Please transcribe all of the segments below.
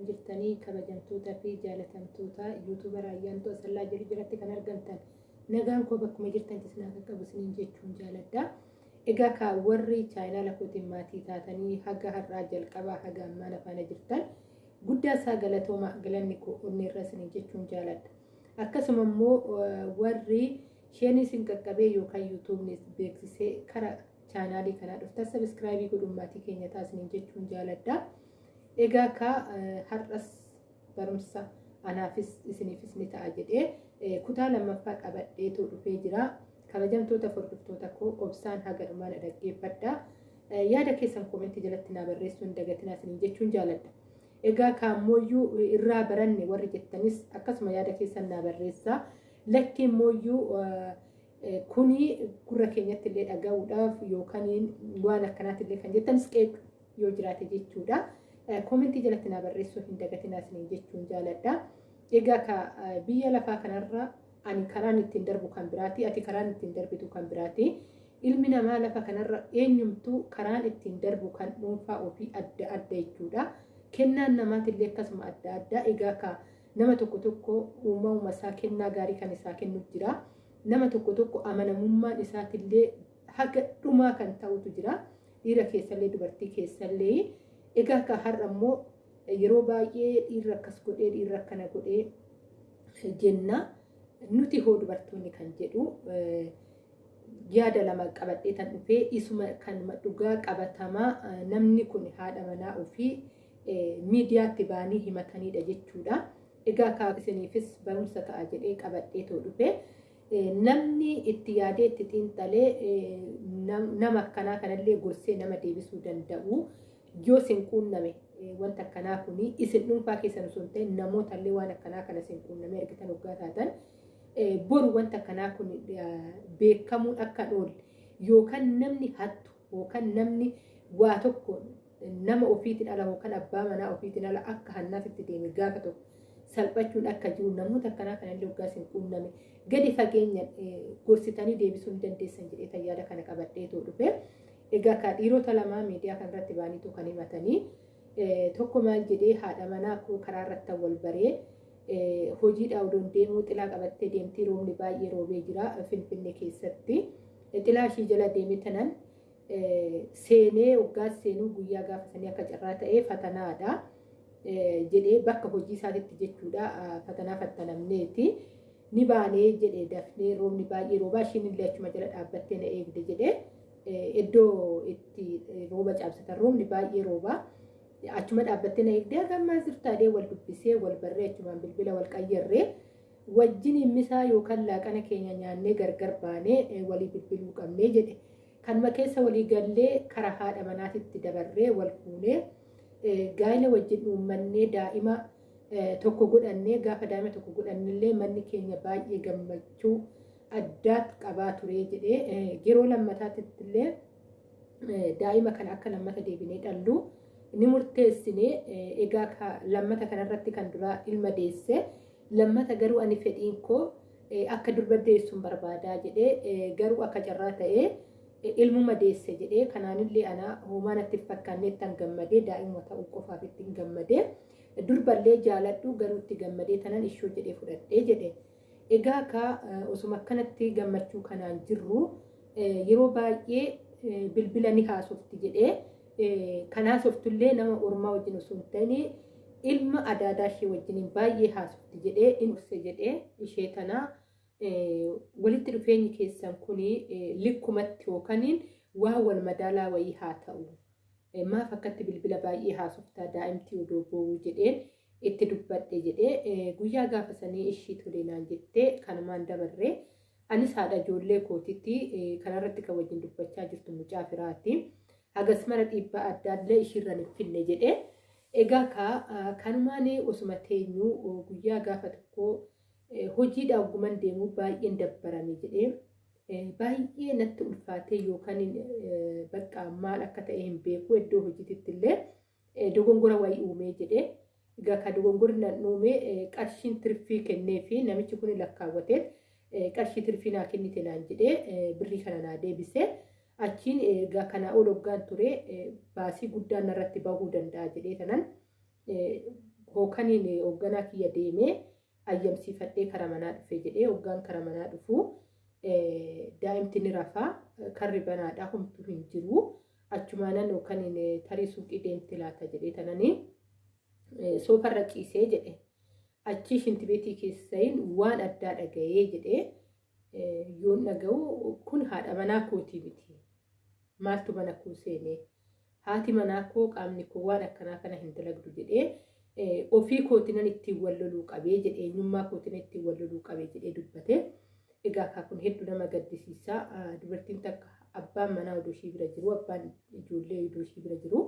jirtanii kabajamtootaa fi jaalatamtoota yuutuubar ayyaantu asallaa jiru jiratti kan argamtan nagaan koo bakkuma jirtantis naa qaqqabu isiniin jechuun jaaladha. Egaa ka warri chaayinaala kootiin maatii taatanii haga har'aa jalqabaa haga ammaa afaana jirtan guddaa isaa galatooma galanni koo onni irra isiniin jechuun jaaladha. Akkasuma immoo warri isheen isin qaqqabee yookaan yuutuubni beeksisee kara chaanaalii kanaa dhuftan sabiskiraayibii godhuun maatii keenya taasisaniin jechuun jaaladha. Egaa ka har'as barumsa anaafis isiniifis ni ta'a jedhee kutaa lammaffaa qabadheetu dhufee jira. Kabajamtoota hordoftoota koo obsaan haga dhumaadha dhaggeeffadha. Yaada keessan koomentii jalatti naa barreessuu hin dagatinaa isiniin jechuun jaaladha. Egaa kaammoo irraa baranne warri jettanis akkasuma yaada keessan naa barreessaa. Lakki immoo kuni gurra keenyatti illee dhaga'uudhaaf yookaan waan akkanaatti illee kan jettanis qeeq yoo jiraate jechuudha. Koomentii jalatti naa barreessuu hin dagatinaa isiniin jechuun jaaladha. Egaa ka biyya lafaa kanarra ani karaan ittiin darbu kan biraati ati karaan ittiin darbitu kan biraati. Ilmi namaa lafa kanarra eenyumtuu karaan ittiin darbu kan dhuunfaa ofii adda adda jechuudha. Kennaan namaatillee akkasuma adda adda. Egaa ka nama tokko tokko uumama isaa kennaa gaarii kan isaa kennu jira. Nama tokko tokko amanamummaan isaatillee haga dhumaa kan ta'utu jira. Dhiira keessallee dubartii keessallee. Egaa ka har'a immoo yeroo baay'ee dhiirri akkas godhee dhiirri akkana godhee jenna. Nuti hoo dubartoonni kan jedhu yaada lama qabadhee tan dhufee isuma kan dhugaa qabatamaa namni kun haadha manaa ofii miidiyaatti baanii himatanidha jechuudha. Egaa kaa isiniifis barumsa ta'a jedhee qabadhee too dhufee namni itti yaadee itti xiinxalee nama akkanaa kanallee gorsee nama deebisuu danda'u yoo isin quunname wanta akkanaa kuni isin dhuunfaa keessan osoo hin ta'in namootallee waan akkanaa kana isin quunname argitan hoggaa taatan boru wanta akkanaa kun beekamuun akka oolle yookaan namni hattu yookaan namni waa tokko nama ofiitiin ala yookaan abbaa manaa ofiitiin ala akka hannaatitti deeme gaafa tokko salphachuun akka jiru namoota akkanaa kanallee hoggaa isin quunname gadi fageenya gorsitanii deebisuu hin dandeessan jedhee yaada kana qabadhee too dhufe. Egaa ka dhiirota lamaa miidiyaa kanarratti baaniitu kan himatanii tokko maal jedhee haadha manaa karaa irratti wal baree hojiidhaa odoon deemuu xilaa qabattee deemtii roobni baay'ee roobee jira finfinnee keessatti. Xilaa ishii jala deeme tanan seenee waggaas seenuu guyyaa gaafasanii akka carraa ta'ee fatanaadha. Jedhee bakka hojii isaatitti jechuudha fatanaa fattanamneeti ni baanee jedhee dafnee roobni baay'ee roobaa ishiin illee achuma jala dhaabbattee na eegde jedhee iddoo itti rooba caabsatan roobni baay'ee roobaa. achuma dhaabbattee na eegdee hagammaa jirtaadhee wal dubbisee wal barree achumaan bilbila wal qayyarree wajjin himmisaa yookaan laaqana keenya nyaannee gargar baanee walii bilbiluu qabnee jedhe kanuma keessa walii gallee karaa haadha manaatitti dabarree wal fuunee gaa'ila wajjin uummannee daa'ima tokko godhannee gaafa daa'ima tokko godhannillee manni keenya baay'ee gammachuu addaat qabaa ture jedhee yeroo lammataatitti illee daa'ima kana akka lammata deebinee dhalluu. ni murteessine egaa lammata kanarratti kan duraa ilma deesse lammata garuu ani fedhiin koo akka durba deessuun barbaadaa jedhee garuu akka carraa ta'ee ilmuma deesse jedhee kanaanillee anaa hoomaa natti fakkaannee ittiin gammadee daa'ima ta'uu qofaaf ittiin gammadee durballee jaaladhu garuu itti gammadee tanan ishoo jedhee fudhadhee jedhe egaa ka osuma akkanatti gammachuu kanaan jirru yeroo baay'ee bilbila ni haasofti jedhee. kan haasoftullee nama ormaa wajjin osoo hin ta'in ilma adaadaa ishee wajjin baay'ee haasofti jedhee inni jedhee ishee tanaa walitti dhufeenyi keessan kun likkumatti yookaan waa wal madaalaa wayii haa ta'u. Maaf akkatti bilbila baay'ee haasoftaa daa'imtii odoo boo'uu jedheen itti dubbadhe jedhee guyyaa gaafa sanii ishii tolee naan jettee kanumaan dabarree anis haadha ijoollee kootitti kanarratti kan wajjin dubbachaa jirtu mucaa firaati. hagas mara dhiibbaa adda addaa ishiirra finne jedhee egaa ka kanumaan osuma teenyuu guyyaa gaafa tokko hojiidha oguman deemuu baay'een dabbarame jedhee baay'ee natti ulfaatee yookaan bakka maal akka ta'e hin beeku iddoo hojiititti illee dogongora wayii uumee jedhee egaa ka dogongorri nan uume qarshiin tirfii kennee namichi kun lakkaawwatee qarshii tirfii naa kennite naan jedhee birrii kana naa deebisee. achiin egaa kanaa ol hoggaan ture baasii guddaan irratti bahuu danda'a jedhee tanan. Hookaniin hoogganaa kiyya deemee ayyamsiifadhee kara manaa dhufe jedhee hoggaan kara manaa dhufu. Daa'imti ni rafaa karri banaadhaa homtuu hin jiru. Achumaanan hookaniin tarii suuqii deemte laata jedhee tananii soofarra ciisee jedhe. Achii shintibeetii keessayin waan addaa dhaga'ee jedhee yoon dhaga'u kun haadha manaa kootii miti. Maaltu mana koo seenee? Haati manaa koo qaamni koo waan akkanaa kana hin dalagdu jedhee ofii kootinan ittiin wal loluu qabee jedhee eenyummaa kootinan ittiin wal loluu qabee jedhee dubbate. Egaa akka kun hedduu nama gaddisiisaa dubartiin takka abbaan manaa odoo ishii bira jiru abbaan ijoollee odoo ishii bira jiru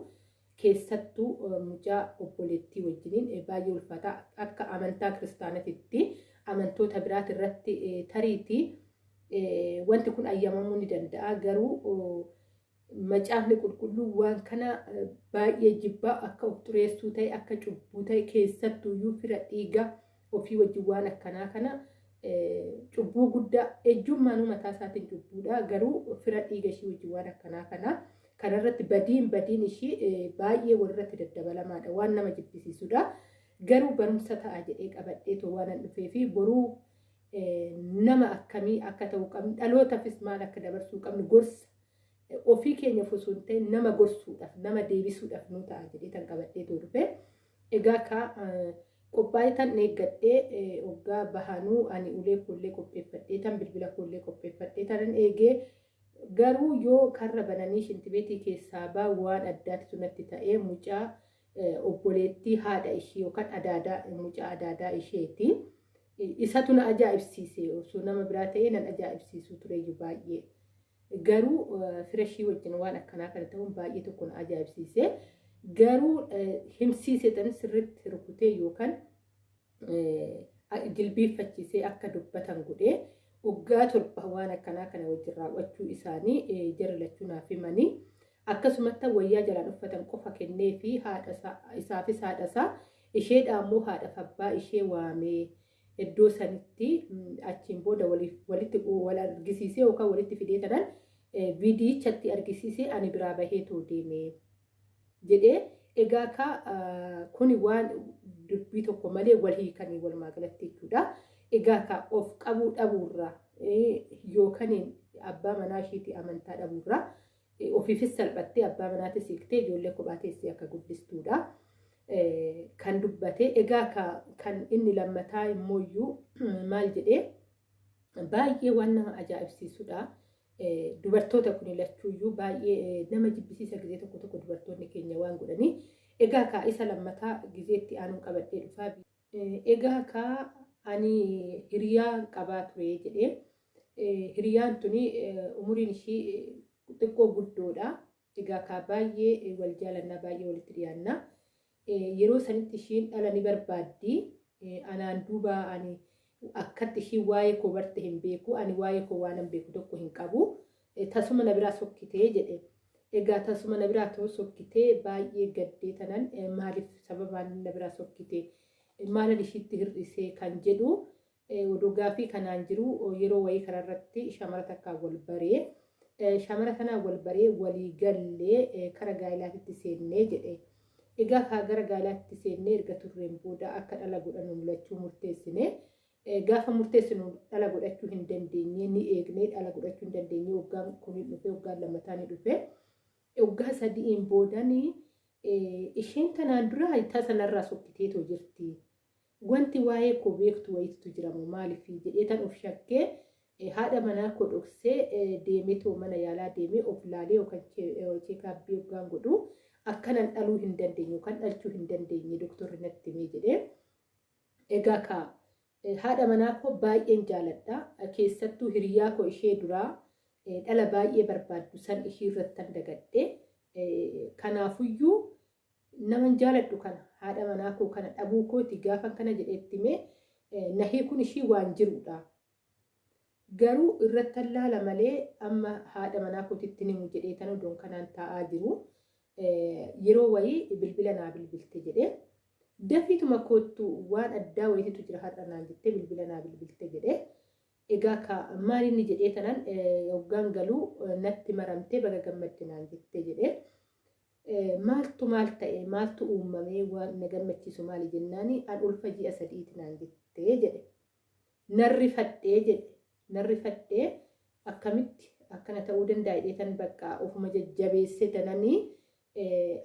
keessattuu mucaa obboleettii wajjiniin baay'ee ulfaataa akka amantaa kiristaanatitti amantoota biraati irratti tariitii wanti kun ayyamamuu ni danda'a. Garuu macaafni qulqulluu waan kana baay'ee jibbaa akka of xureessuu ta'e akka cubbuu ta'e keessattuuyyuu fira dhiiga ofii wajjin waan akkanaa kana cubbuu guddaa ejjummaanuu mataa isaatiin cubbuudha. Garuu fira dhiiga ishii wajjin waan akkanaa kana kanarratti badiin badiin ishii baay'ee walirratti daddabalamaadha. Waan nama jibbisiisudha garuu barumsa ta'a jedhee qabadhee too waan dhufee fi boruu nama akkamii akka ta'uu qabnu dhalootaafis maal akka dabarsuu qabnu gorsa. Ofii keenya osoo hin ta'in nama gorsuudhaaf nama deebisuudhaaf nu ta'a jedhee tan qabadhee too dhufe. Egaa ka qophaa'ee tan eeggadhee hoggaa bahanuu ani ulee koollee qopheeffadhee tan bilbila koollee qopheeffadhee tanan eegee garuu yoo karra bananii shintibeetii keessaa baa waan addaatti sunatti ta'ee mucaa obboleettii haadha ishee yookaan adaadaa mucaa adaadaa isheeti. Isatu na ajaa'ibsiise osoo nama biraa ta'ee nan ajaa'ibsiisuu tureyyuu baay'ee. Garuu fira ishii wajjin waan akkanaa kana ta'uun baay'ee tokko na ajaa'ibsiise. Garuu himsiise tan sirriitti rukutee yookaan jilbiiffachiisee akka dubbatan godhee waggaa torba waan akkanaa kana wajjin raawwachuu isaanii jara lachuu naaf himanii akkasumatti wayyaa jalaan uffatan qofa kennee fi isaafis haadhasaa isheedhaa immoo haadhaaf abbaa ishee waamee iddoo sanitti achiin booda walitti wal argisiisee yookaan walitti fidee tanan viidiyichatti argisiisee ani biraa baheetoo deeme jedhee egaa ka kuni waan dubbii tokko malee wal hiikanii walumaa galatti jechuudha. Egaa ka of qabuu dhabuurraa yookaan abbaa manaa isheetii amantaa dhabuurraa ofiifis salphattee abbaa manaatis hiiktee ijoollee kophaa teessee akka guddistuudha. Kan dubbate egaa kan inni lammataa immoo maal jedhee baay'ee waan nama ajaa'ibsiisudha. Dubartoota kun lachuuyyuu baay'ee nama jibbisiisa gizee tokko tokko dubartoonni keenya waan godhanii egaa ka isa lammataa gizeetti aanuun qabadhee dhufaa. Egaa ka ani hiriyaa qabaa ture jedhee hiriyaan tuni umuriin ishii xiqqoo guddoodha. Egaa ka baay'ee wal jaalannaa baay'ee walitti dhiyaannaa. Yeroo sanitti ishiin dhala ni barbaaddi. Anaan duuba ani akkatti ishiin waa'ee koo barte hin beeku. Ani waa'ee koo waan hin beeku tokko hin qabu. Tasuma na biraa sokkitee jedhe. Egaa tasuma na biraa ta'uu sokkitee baay'ee gaddee tanan maaliif sababaan na biraa sokkitee maalan ishiitti hir'isee kan jedhu oduu gaafii kanaan jiru yeroo wayii kanarratti shamara takkaan wal baree shamara kanaan wal baree walii gallee kara gaa'ilaatitti seennee jedhe. Egaa kaa gara gaa'ilaatitti seennee erga turreen booda akka dhala godhannu mul'achuu murteessine. Gaafa murteessinu dhala godhachuu hin dandeenye ni eegnee dhala godhachuu hin dandeenye waggaan kun dhufe waggaan lammataa ni dhufe. Waggaa sadiin boodanii isheen tanaan dura tasanarraa sokkiteetoo jirti. Wanti waa'ee koo beektu wayiitu jiramu maaliif jedhee tan of shakkee haadha manaa koo dhoksee deemetoo mana yaalaa deemee of laalee yookaan cheekaabbii yookaan godhu akkanan dhaluu hin dandeenye yookaan dhalchuu hin dandeenye doktorri natti himee jedhee. Egaa ka haadha manaa koo baay'een jaaladha. Keessattuu hiriyaa koo ishee duraa dhala baay'ee barbaaddu san ishii irratti dagadhee kanaafuyyuu naman jaaladhu kana haadha manaa koo kana dhabuu kooti gaafa kana jedheetti mee nahee kun ishii waan jirudha. Garuu irratti allaala malee amma haadha manaa kootitti himu jedhee tan odoon kanaan taa'aa jiru. Yeroo wayii bilbila naa bilbilte jedhee dafiituma koottu waan addaa wayiitu jira har'a naan jettee bilbila naa bilbilte jedhee. Egaa ka maal inni jedhee tanan hoggaan galuu natti maramtee baga gammadde naan jettee jedhee. Maaltu maal ta'e maaltu uumamee waan na gammachiisu maali jennaani an ulfa ji'a sadiiti naan jettee jedhe. Narri fadhee jedhe. Narri fadhee akkamitti? Akkana ta'uu danda'a jedheetan bakka ofuma jajjabeesse dananii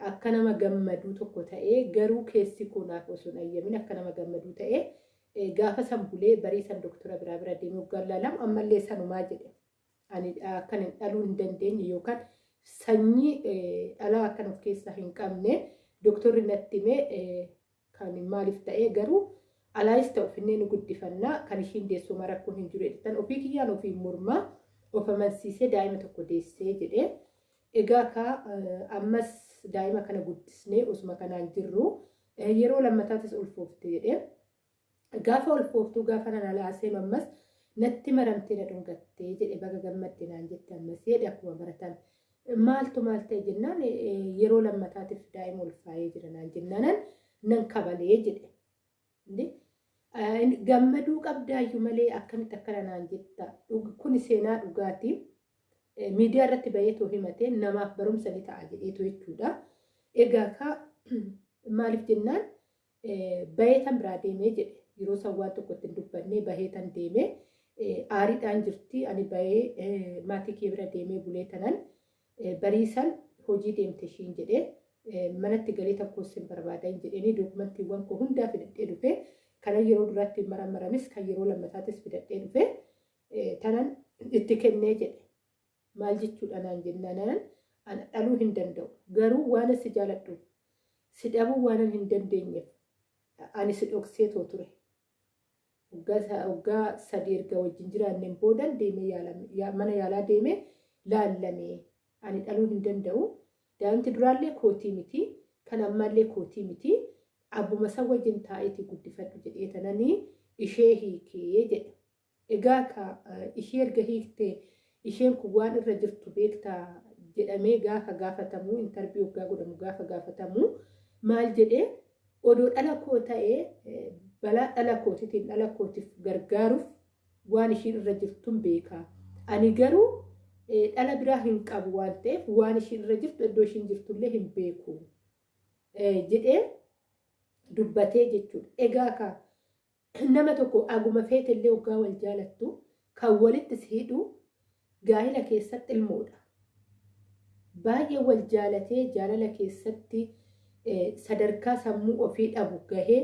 akka nama gammaduu tokko ta'ee garuu keessi kunaaf osoo hin ayyamin akka nama gammaduu ta'ee gaafa san bulee barii san doktora biraa bira deemee waggaa laalamu ammallee sanumaa jedhe. Ani akkan hin dhaluu hin dandeenye yookaan sanyii dhalaa akkan of keessaa hin qabne doktorri natti himee kan maaliif ta'ee garuu alaayis ta'u finnee nu guddifannaa kan ishiin deessuma rakkoon hin jiru jedhan ofii kiyyaan ofii mormaa of amansiisee daa'ima tokko deessee jedhee egaa ka ammas daa'ima kana guddisnee osuma kanaan jirru yeroo lammataatis ulfoofte jedhee gaafa ulfooftuu gaafa nana laasee ammas natti maramtee na dhungattee jedhe baga gammadde naan jette ammas jedhe akkuma baratan maaltu maal ta'e jennaan yeroo lammataatiif daa'ima ulfaa'ee jira naan jennaanan nan kabalee jedhe gammaduu qabdaayyuu malee akkamitti akkana naan jetta kun seenaa dhugaatii miidiyaa irratti baheetoo himatee namaaf barumsa ni ta'a jedheetu jechuudha egaa ka maaliif jennaan baheetan biraa deemee jedhe yeroo san waan tokko ittiin dubbannee baheetan deemee aariidhaan jirti ani bahee maatii kee bira deemee bulee tanan bariisan hojii deemte ishiin jedhee manatti galee tokkos hin barbaadan jedhanii dookumantiiwwan koo hundaa fidadhee dhufee kana yeroo duraatti maramaramis kan yeroo lammataatis fidadhee dhufee tanan itti kennee jedhe. Maal jechuudha naan jennaan ana dhaluu hin danda'u. Garuu waan si jaaladhu. Si dhabuu waan hin dandeenyeef ani si dhokseetoo ture. Waggaa sadii erga wajjin jiraanneen boodan deemee mana yaalaa deemee laallamee ani dhaluu hin danda'u. Daa'imti duraallee kootii miti kan ammallee kootii miti. Abbuma san wajjin taa'eeti guddifadhu jedhee tananii ishee hiikee jedhe. Egaa ka ishee erga hiiktee isheen kun waan irra jirtu beektaa jedhamee gaafa gaafatamuu intarbii waggaa godhamu gaafa gaafatamuu maal jedhee odoo dhala koo ta'ee balaa dhala kootiitiin dhala kootiif gargaaruuf waan ishiin irra jirtuun beekaa. Ani garuu dhala biraa hin qabu waan ta'eef waan ishiin irra jirtu iddoo ishiin jirtullee hin beeku jedhee dubbatee jechuudha. Egaa ka nama tokko aguma feetellee waggaa wal jaalattu kan walitti si hidhu gaa'ila keessatti ilmoodha. Baay'ee wal jaalatee jaalala keessatti sadarkaa sammuu ofii dhabu gahee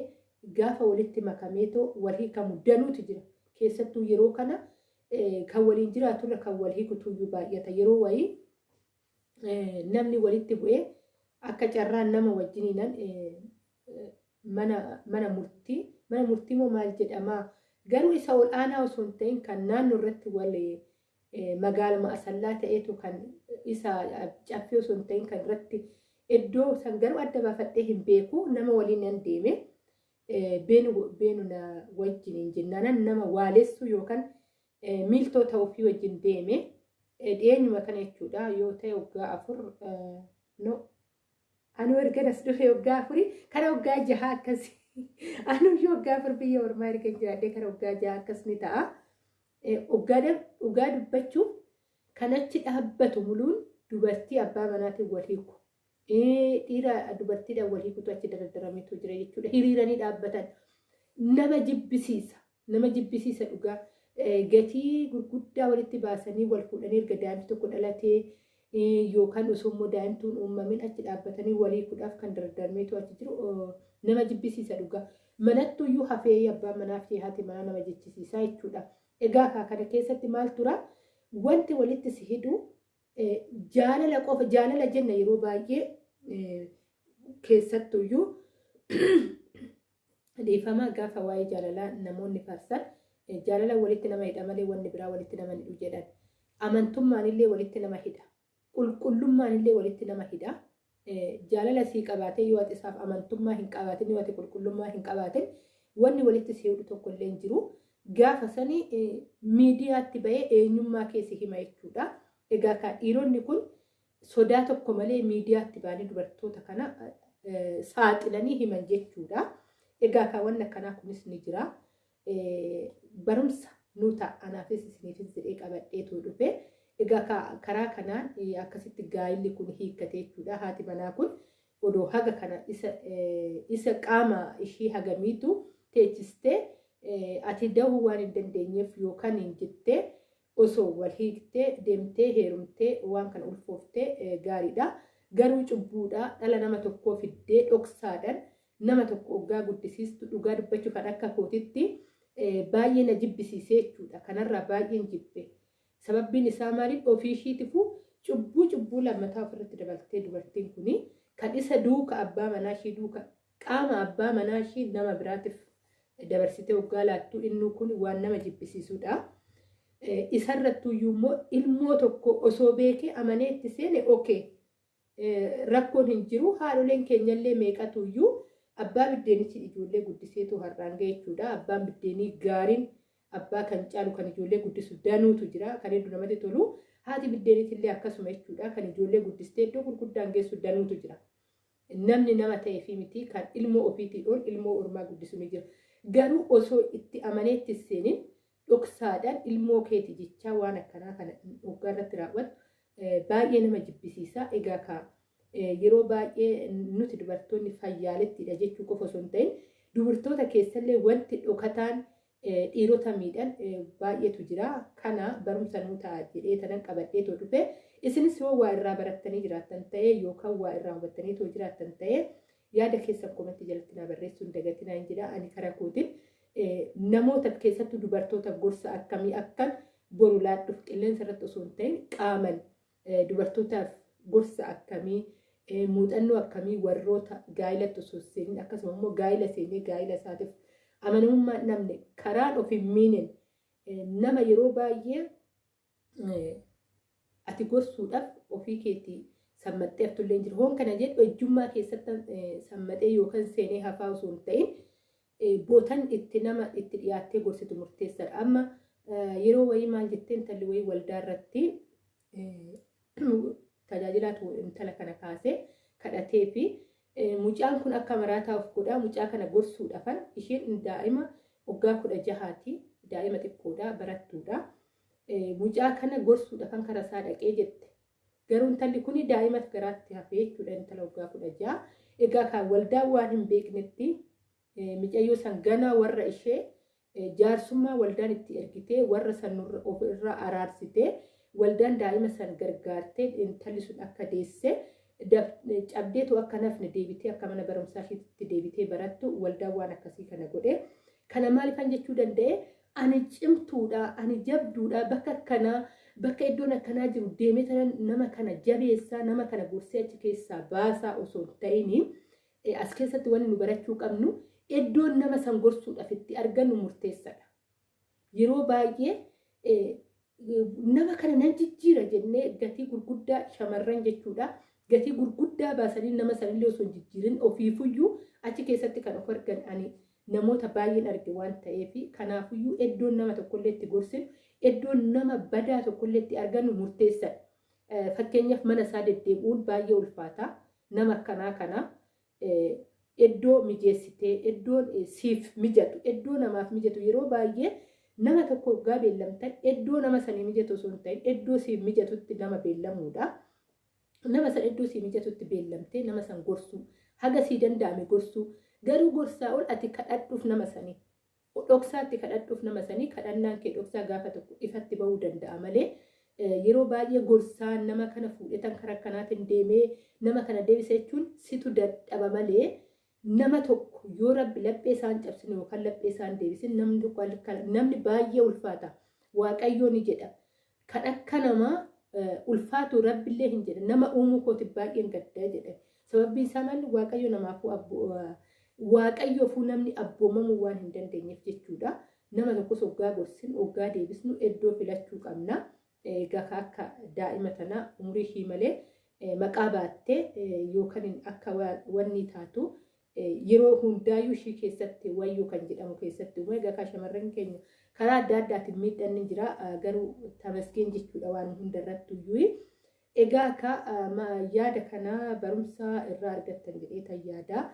gaafa walitti makameetoo wal hiikamu danuutu jira. Keessattuu yeroo kana kan waliin jiraaturra kan wal hiikutuyyuu baay'ata. Yeroo wayii namni walitti bu'ee akka carraan nama wajjiniinan mana murtii mana murtii moo maal jedhamaa garuu isa ol aanaa osoo hin ta'in kan naannoo irratti wal magaaluma asallaa ta'eetu kan isa caffee osoo hin ta'in kan irratti iddoo san garuu adda baafadhee hin beeku. Nama waliin nan deeme beenu na wajjin jennaan nama waalessu yookaan miiltoo ta'uufii wajjin deeme dhiyeenyuma kana jechuudha yoo ta'e waggaa afur no anu erga as dhufe waggaa afurii kana waggaa jaha akkasii anuyyuu waggaa afur biyya ormaa erga jiraadhee kana waggaa jaha akkas ni ta'a. Dhugaa dubbachuuf kan achi dhaabbatu muluun dubartii abbaa manaatiin wal hiiku. Dhiira dubartiidhaan wal hiikutu achi daraddarameetu jira jechuudha. Hiriiranii dhaabbatan nama jibbisiisa. Nama jibbisiisa dhugaa. Gatii gurguddaa walitti baasanii wal fuudhanii erga daa'imti tokko dhalatee yookaan osoo immoo daa'imtuun uumamin achi dhaabbatanii wal hiikuudhaaf kan daraddarameetu achi jiru nama jibbisiisa dhugaa. Manattuyyuu hafee abbaan manaa fi haati manaa nama jechisiisaa jechuudha. Egaa kana keessatti maal tura? Wanti walitti si hidhu jaalala qofa jaalala jenna yeroo baay'ee keessattuyyuu dhiifamaa gaafa waa'ee jaalalaa namoonni faarsan jaalala walitti nama hidha malee wanni biraa walitti nama hidhu jedhan. Amantummaan illee walitti nama hidha. Qulqullummaan illee walitti nama hidha. Jaalala sii qabaatee yoo ati isaaf amantummaa hin qabaatin yoo ati qulqullummaa hin qabaatin wanni walitti si hidhu tokko illee jiru. Gaafa sanii miidiyaatti bahee eenyummaa keessi hima jechuudha. Egaa kan dhiironni kun sodaa tokko malee miidiyaatti bahanii dubartoota kana saaxilanii himan jechuudha. Egaa kan wanni akkanaa kunis ni jira. Barumsa nu ta'a anaafis isiniifis jedhee qabadheetu dhufe. Egaa karaa kanaan akkasitti gaa'illi kun hiikkate jechuudha. Haati manaa kun odoo haga kana isa qaama ishii hagamiitu teechistee ati dahuu waan hin dandeenyeef yookaan hin jettee osoo wal hiiktee deemtee heerumtee waan kana ulfooftee gaariidha. Garuu cubbuudha dhala nama tokkoo fiddee dhoksaadhaan nama tokko oggaa guddisiistu dhugaa dubbachuu kan akka kootitti baay'ee na jibbisiisee jechuudha. Kanarraa baay'een jibbe. Sababbiin isaa maaliif ofii ishiitifu cubbuu cubbuu lammataa ofirratti dabaltee dubartiin kuni kan isa duuka abbaa manaa ishii duuka qaama abbaa manaa ishii nama biraatiif dabarsitee waggaa laattuu inni kun waan nama jibbisiisudha. Isarrattuu immoo ilmoo tokko osoo beekee amanee itti seene okee rakkoon hin jiru haadholeen keenyallee meeqatu abbaa biddeenichi ijoollee guddiseetu har'aan ga'e jechuudha. Abbaan biddeenii gaariin abbaa kan caalu kan ijoollee guddisu danuutu jira kan hedduu namatti tolu haati biddeeniitillee akkasuma jechuudha kan ijoollee guddistee iddoo gurguddaan geessu danuutu jira. Namni nama ta'ee fi miti kan ilmoo ofiitii ol ilmoo ormaa guddisu ni jira. Garuu osoo itti amaneetti seenin dhoksaadhaan ilmoo keeti jechaa waan akkanaa kana waggaa irratti raawwatu baay'ee nama jibbisiisa. Egaa ka yeroo baay'ee nuti dubartoonni fayyaalettidha jechuu qofa osoo hin ta'in dubartoota keessallee wanti dhokataan dhiirota miidhan baay'eetu jira. Kana barumsa nuu ta'a jedhee tanan qabadheetoo dhufe isinis yoo waa irraa barattanii jiraattan ta'e yookaan waa irraa hubattanii too jiraattan ta'e yaada keessan komatti jalatti naa barreessuun dagatinaa hin jedha ani karaa kootiin namoota keessattuu dubartoota gorsa akkamii akkan boru laadhuuf qilleensa irratti osoo hin ta'in qaaman dubartootaaf gorsa akkamii muuxannoo akkamii warroota gaa'ilatti osoo seenin akkasuma immoo gaa'ila seenee gaa'ila isaatiif amanamummaa namni karaan of hin miinen nama yeroo baay'ee ati gorsuudhaaf ofii keetii sammaxxee haftullee jiru. Hoon kana jedhu ejjummaa keessatti sammaxee yookaan seenee hafaa osoo hin ta'in bootan itti nama itti dhiyaattee gorsitu murteessaadha. Amma yeroo wayii maal jettee intalli wayii waldaa irratti tajaajilaatu intala kana kaasee kadhatee fi mucaan kun akka maraataa of godhaa mucaa kana gorsuudhaafan isheen daa'ima waggaa kudha jahaati daa'ima xiqqoodha barattuudha. Mucaa kana gorsuudhaafan karaa isaa dhaqee jette. Garuu intalli kun daa'imas garaatti hafee jechuudha intala waggaa kudha jaha. Egaa kan waldaa waan hin beeknetti micayyoo san ganaa warra ishee jaarsummaa waldaan itti ergitee warra san ofirraa araarsitee waldaan daa'ima san gargaartee intalli sun akka deesse cabdeetu akka nafne deebitee akka mana barumsaa isheetti deebitee barattu waldaan waan akkasii kana godhe. Kana maalifan jechuu danda'e ani cimtuudha ani jabduudha bakka akkanaa bakka iddoon akkanaa jiru deemee nama kana jabeessaa nama kana gorsee achi keessaa baasaa osoo hin ta'in as keessatti wanni nu barachuu qabnu iddoon nama san gorsuudhaaf itti argannu murteessadha. Yeroo baay'ee nama kana nan jijjiira jennee gatii gurguddaa shamarran jechuudha. Gatii gurguddaa baasanii nama sanillee osoo jijjiirin ofiifuyyuu achi keessatti kan of argan namoota baay'een arge waan ta'eef kanaafuyyuu iddoon nama tokkollee itti gorsinu iddoon nama badaa tokkollee itti argannu murteessadha. Fakkeenyaaf mana isaa deddeebi'uun baay'ee ulfaata. Nama akkanaa kana iddoo mijeessitee iddoon siif mijatu iddoo namaaf mijatu yeroo baay'ee nama tokko waggaa beellamtan iddoo nama sanii mijatu hin ta'in iddoo siif mijatutti nama beellamuudha. Nama san iddoo siif mijatutti beellamtee nama san gorsuu haga sii danda'ame gorsuu garuu gorsaa ol ati kadhadhuuf nama sanii dhoksaatti kadhadhuuf nama sanii kadhannaan kee dhoksaa gaafa tokko ifatti bahuu danda'a malee yeroo baay'ee gorsaa nama kana fuudhetan karaa kanaatiin deemee nama kana deebisa jechuun situ dadhaba malee nama tokko yoo rabbi laphee isaan cabsine yookaan laphee isaan deebisin namni baay'ee ulfaata waaqayyoo ni jedha kan akka namaa ulfaatu rabbillee hin jedha nama uumuu kooti baay'een gaddaa jedha sababbiin isaa maalli waaqayyo namaafuu waaqayyoofuu namni abboomamuu waan hin dandeenyeef jechuudha. Nama tokkos hoggaa gorsin hoggaa deebisnu iddoo filachuu qabna. Egaa akka daa'ima tanaa umurii ishii malee maqaa baattee yookaan akka wanni taatu yeroo hundaayyuu ishii keessatti wayyuu kan jedhamu keessatti uume egaa shamarran keenya karaa adda addaatiin miidhaan ni jira garuu tamaskeen jechuudha waan hundarrattuyyuu. Egaa akka yaada kanaa barumsa irraa argattan jedhee yaada.